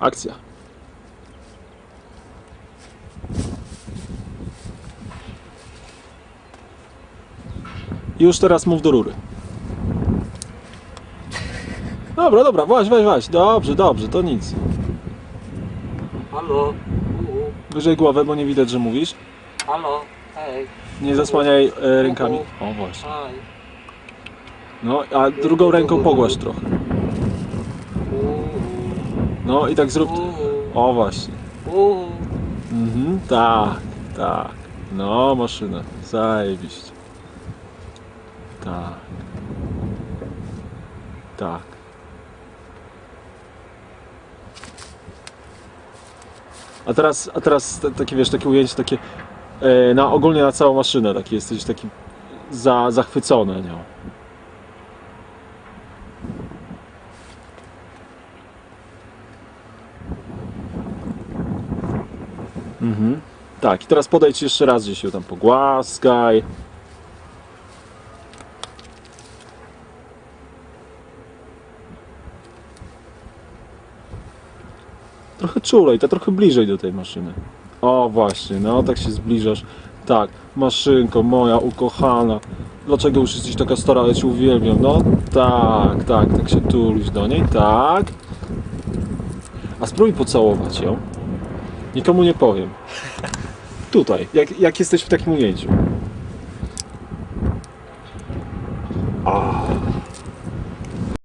Akcja. I już teraz mów do rury. Dobra, dobra, weź, weź, weź. Dobrze, dobrze, to nic. Halo? Wyżej głowę, bo nie widać, że mówisz. Halo? Hej. Nie zasłaniaj e, rękami. O właśnie. No, a drugą ręką pogłasz trochę. No i tak zrób. O właśnie. Mhm, tak, tak. No, maszyna. Zajebiście. Tak. Tak. A teraz, a teraz te- takie, wiesz, takie ujęcie takie e, na, ogólnie na całą maszynę, taki jesteś taki za, zachwycony nią. Mhm. Tak, i teraz podejdź jeszcze raz gdzieś ją tam pogłaskaj. Trochę czulej, to trochę bliżej do tej maszyny. O właśnie, no tak się zbliżasz. Tak, maszynko moja ukochana. Dlaczego już jesteś taka stara, ja cię uwielbiam. No tak, tak, tak się tulisz do niej, tak. A spróbuj pocałować ją. Nikomu nie powiem. Tutaj, jak, jak jesteś w takim ujęciu. A.